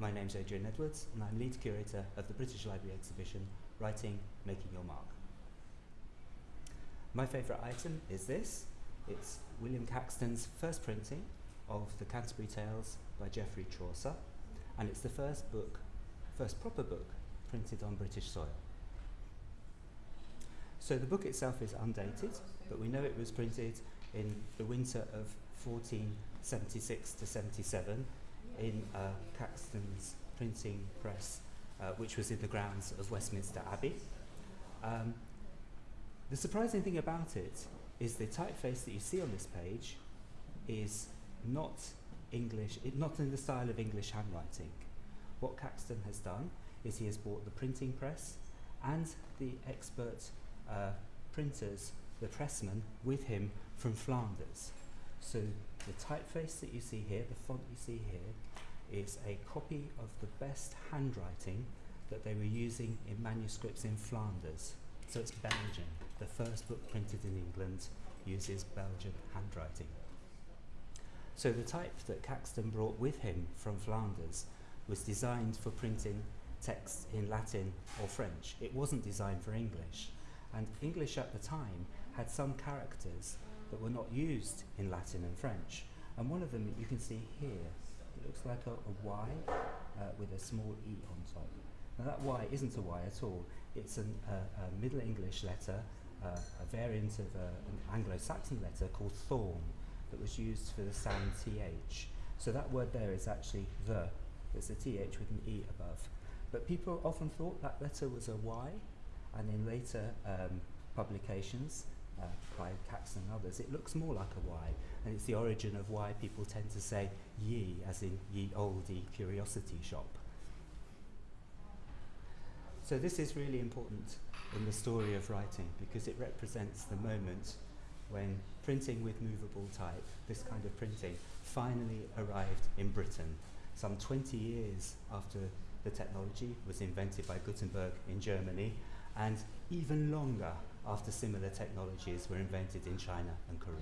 My name's Adrian Edwards and I'm lead curator of the British Library exhibition Writing Making Your Mark. My favourite item is this. It's William Caxton's first printing of the Canterbury Tales by Geoffrey Chaucer and it's the first book, first proper book printed on British soil. So the book itself is undated, but we know it was printed in the winter of 1476 to 77 in uh, Caxton's printing press, uh, which was in the grounds of Westminster Abbey. Um, the surprising thing about it is the typeface that you see on this page is not English, it, not in the style of English handwriting. What Caxton has done is he has bought the printing press and the expert uh, printers, the pressmen, with him from Flanders. So the typeface that you see here, the font you see here, is a copy of the best handwriting that they were using in manuscripts in Flanders. So it's Belgian. The first book printed in England uses Belgian handwriting. So the type that Caxton brought with him from Flanders was designed for printing text in Latin or French. It wasn't designed for English. And English at the time had some characters that were not used in Latin and French. And one of them you can see here, it looks like a, a Y uh, with a small E on top. Now that Y isn't a Y at all, it's an, uh, a Middle English letter, uh, a variant of a, an Anglo-Saxon letter called thorn that was used for the sound TH. So that word there is actually the, it's a TH with an E above. But people often thought that letter was a Y, and in later um, publications, uh, Caxton and others, it looks more like a Y, and it's the origin of why people tend to say ye, as in ye olde curiosity shop. So this is really important in the story of writing because it represents the moment when printing with movable type, this kind of printing, finally arrived in Britain, some 20 years after the technology was invented by Gutenberg in Germany, and even longer after similar technologies were invented in China and Korea.